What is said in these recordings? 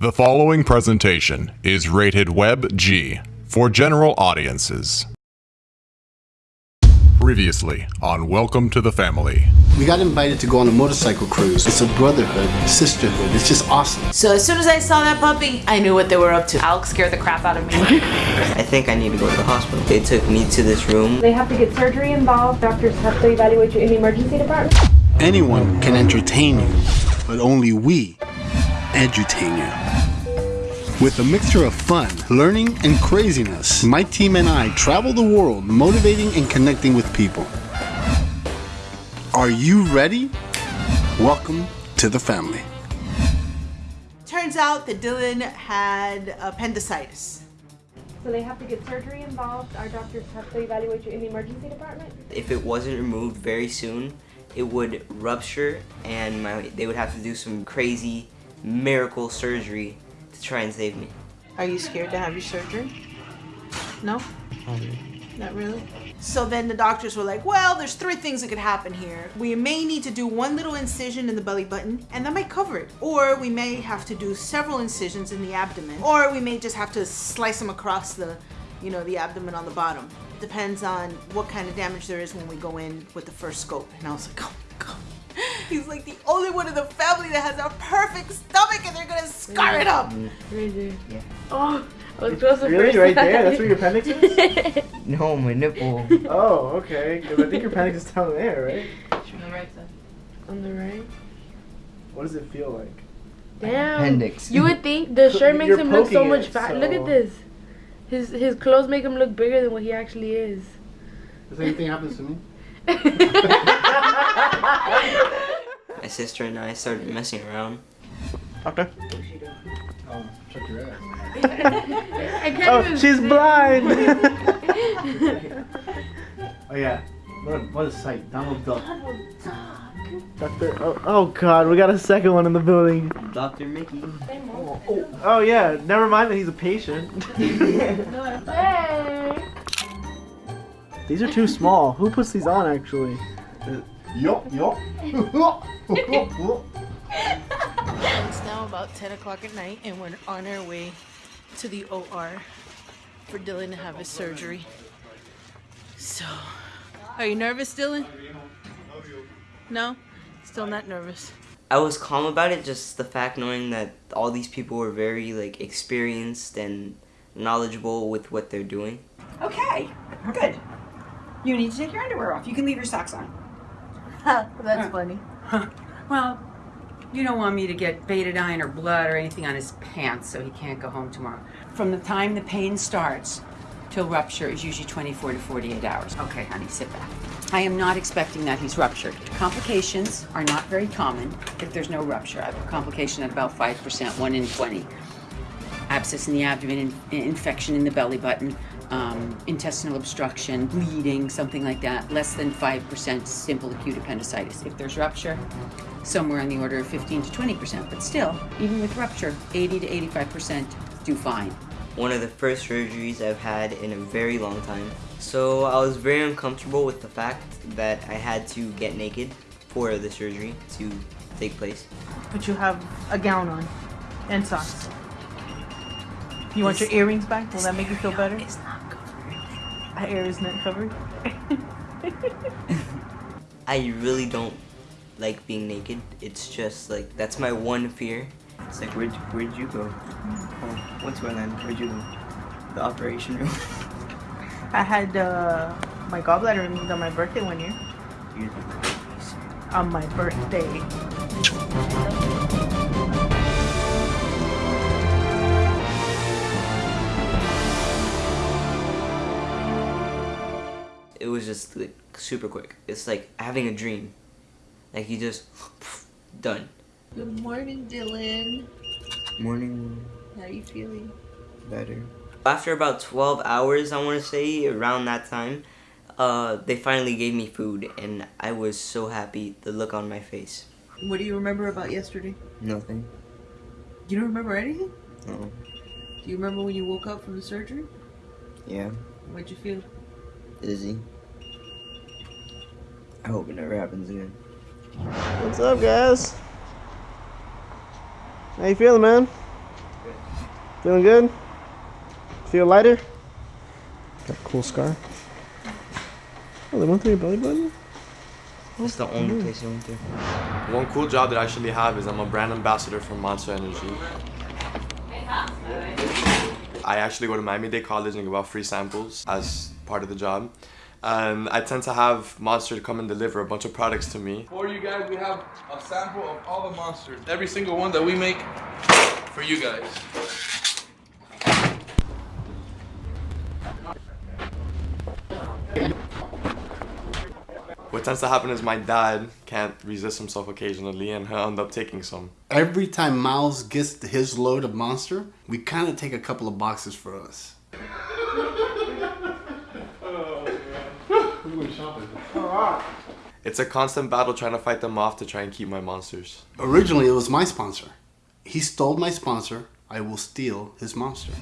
The following presentation is rated Web G for general audiences. Previously on Welcome to the Family. We got invited to go on a motorcycle cruise. It's a brotherhood, sisterhood. It's just awesome. So as soon as I saw that puppy, I knew what they were up to. Alex scared the crap out of me. I think I need to go to the hospital. They took me to this room. They have to get surgery involved. Doctors have to evaluate you in the emergency department. Anyone can entertain you, but only we edutain you. With a mixture of fun, learning, and craziness, my team and I travel the world motivating and connecting with people. Are you ready? Welcome to the family. Turns out that Dylan had appendicitis. So they have to get surgery involved. Our doctors have to evaluate you in the emergency department. If it wasn't removed very soon, it would rupture and my, they would have to do some crazy miracle surgery to try and save me. Are you scared to have your surgery? No? Not really? So then the doctors were like, well, there's three things that could happen here. We may need to do one little incision in the belly button, and that might cover it. Or we may have to do several incisions in the abdomen. Or we may just have to slice them across the, you know, the abdomen on the bottom. Depends on what kind of damage there is when we go in with the first scope. And I was like, oh my god. He's like the only one in the family that has a perfect stomach and they're gonna scar it up. Yeah. Oh, I was close to Really? first Right there? time. That's where your appendix is? No, my nipple. oh, okay. 'Cause I think your appendix is down there, right? On the right. Side. On the right? What does it feel like? Damn. Appendix. You would think the shirt makes You're him look so much it, fat. Look at this. His his clothes make him look bigger than what he actually is. If anything happens to me, My sister and I started messing around. Doctor? oh, check your ass. I can't Oh, even she's see. blind! oh, yeah. What a, what a sight. Donald Duck. Doctor. Oh, oh, God. We got a second one in the building. Dr. Mickey. Oh, oh, yeah. Never mind that he's a patient. Hey. these are too small. Who puts these on, actually? Uh, Yup, yup. It's now about 10 o'clock at night and we're on our way to the OR for Dylan to have his surgery. So, are you nervous, Dylan? No? Still not nervous. I was calm about it, just the fact knowing that all these people were very like experienced and knowledgeable with what they're doing. okay, good. You need to take your underwear off. You can leave your socks on. That's funny. Well, you don't want me to get betadine or blood or anything on his pants so he can't go home tomorrow. From the time the pain starts till rupture is usually 24 to 48 hours. Okay, honey, sit back. I am not expecting that he's ruptured. Complications are not very common if there's no rupture. I have a complication at about 5%, 1 in 20. abscess in the abdomen, in, infection in the belly button, um, intestinal obstruction, bleeding, something like that. Less than 5% simple acute appendicitis. If there's rupture, somewhere on the order of 15 to 20%. But still, even with rupture, 80 to 85% do fine. One of the first surgeries I've had in a very long time. So I was very uncomfortable with the fact that I had to get naked for the surgery to take place. But you have a gown on and socks. You want your earrings back? Will that make you feel better? It's not covered. Her hair is not covered. I really don't like being naked. It's just like that's my one fear. It's like where'd where'd you go? Oh, what's going on? Where'd you go? The operation room. I had uh, my gallbladder removed on my birthday one year. On my birthday. It was just like super quick. It's like having a dream. Like you just done. Good morning, Dylan. Morning How are you feeling? better. After about 12 hours, I want to say, around that time, uh, they finally gave me food, and I was so happy. The look on my face. What do you remember about yesterday? Nothing. You don't remember anything? No. Do you remember when you woke up from the surgery? Yeah. What'd you feel? Dizzy. I hope it never happens again. What's up, guys? How you feeling, man? Feeling good? Feel lighter? Got a cool scar. Oh, they went through your belly button? It's the only place you went to. One cool job that I actually have is I'm a brand ambassador for Monster Energy. I actually go to Miami-Dade College and give out free samples as part of the job. And I tend to have Monster to come and deliver a bunch of products to me. For you guys, we have a sample of all the monsters. Every single one that we make for you guys. What tends to happen is my dad can't resist himself occasionally and he'll end up taking some. Every time Miles gets his load of monster, we kind of take a couple of boxes for us. It's a constant battle trying to fight them off to try and keep my monsters. Originally, it was my sponsor. He stole my sponsor. I will steal his monster.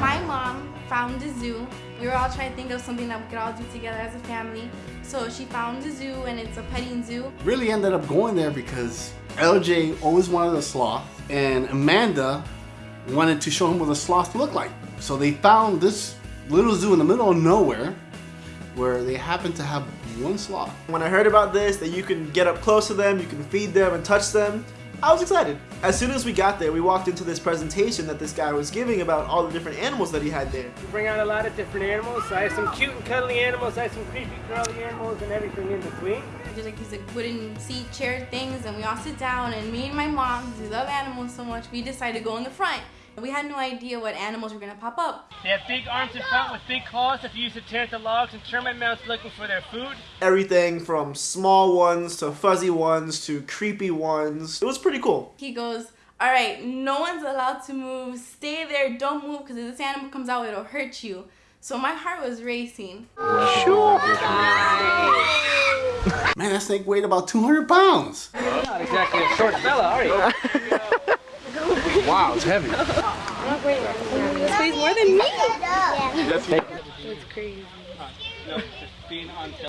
My mom found a zoo. We were all trying to think of something that we could all do together as a family. So she found a zoo and it's a petting zoo. Really ended up going there because LJ always wanted a sloth and Amanda wanted to show him what a sloth looked like. So they found this little zoo in the middle of nowhere where they happened to have one sloth. When I heard about this, that you can get up close to them, you can feed them and touch them, I was excited. As soon as we got there, we walked into this presentation that this guy was giving about all the different animals that he had there. We bring out a lot of different animals. I have some cute and cuddly animals, I have some creepy curly animals, and everything in between. There's like these like wooden seat chair things and we all sit down and me and my mom, because we love animals so much, we decided to go in the front. We had no idea what animals were gonna pop up. They have big arms in front with big claws that you use to tear at the logs and termite mounts looking for their food. Everything from small ones to fuzzy ones to creepy ones. It was pretty cool. He goes, all right, no one's allowed to move. Stay there, don't move, because if this animal comes out, it'll hurt you. So my heart was racing. Sure. Man, that snake weighed about 200 pounds. Not exactly a short fella, are you? Wow, it's heavy. This weighs more than me. That's crazy.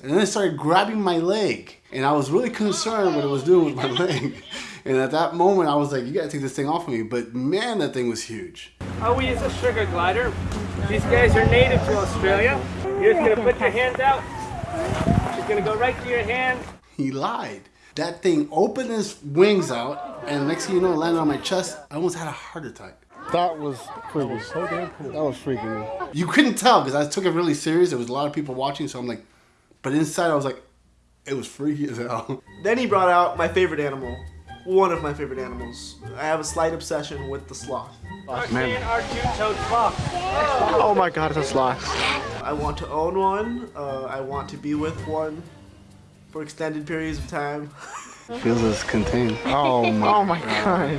And then it started grabbing my leg. And I was really concerned what it was doing with my leg. And at that moment, I was like, you gotta take this thing off of me. But man, that thing was huge. Oh, we use a sugar glider. These guys are native to Australia. You're just gonna put your hands out. She's gonna go right to your hand. He lied. That thing opened his wings out, and next thing you know, it landed on my chest. I almost had a heart attack. That was freaking so damn cool. That was freaking me. You couldn't tell because I took it really serious. There was a lot of people watching, so I'm like, but inside I was like, it was freaky as hell. Then he brought out my favorite animal. One of my favorite animals. I have a slight obsession with the sloth. Man. Our two-toed sloth. Oh my god, it's a sloth. I want to own one. Uh, I want to be with one for extended periods of time. Feels as contained. Oh my, Oh my god.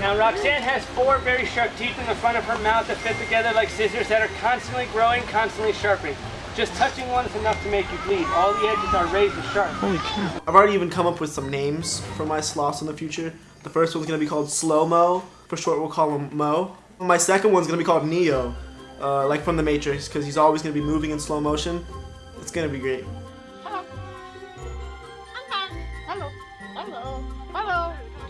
Now Roxanne has four very sharp teeth in the front of her mouth that fit together like scissors that are constantly growing, constantly sharpening. Just touching one is enough to make you bleed. All the edges are razor sharp. Holy cow. I've already even come up with some names for my sloths in the future. The first one's gonna be called Slow Mo. For short, we'll call him Mo. My second one's gonna be called Neo, uh, like from the Matrix, because he's always gonna be moving in slow motion. It's gonna be great.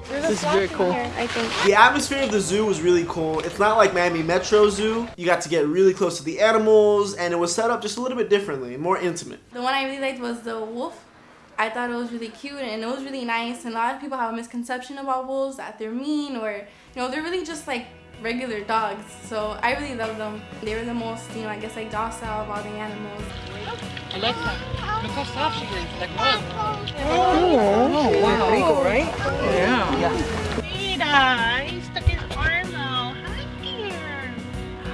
This is very cool. I think. The atmosphere of the zoo was really cool. It's not like Miami Metro Zoo. You got to get really close to the animals, and it was set up just a little bit differently, more intimate. The one I really liked was the wolf. I thought it was really cute and it was really nice. And a lot of people have a misconception about wolves that they're mean or, you know, they're really just like regular dogs. So I really love them. They were the most, you know, I guess like docile of all the animals. Alexa, look how soft she is. Like, Oh, wow. Pretty cool, right? He's stuck his arm out. Hi, dear.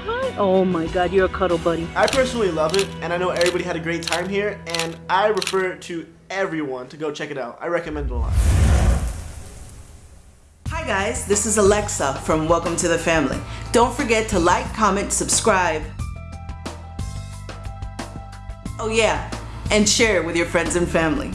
Hi. Oh my god, you're a cuddle buddy. I personally love it, and I know everybody had a great time here, and I refer to everyone to go check it out. I recommend it a lot. Hi guys, this is Alexa from Welcome to the Family. Don't forget to like, comment, subscribe. Oh yeah, and share with your friends and family.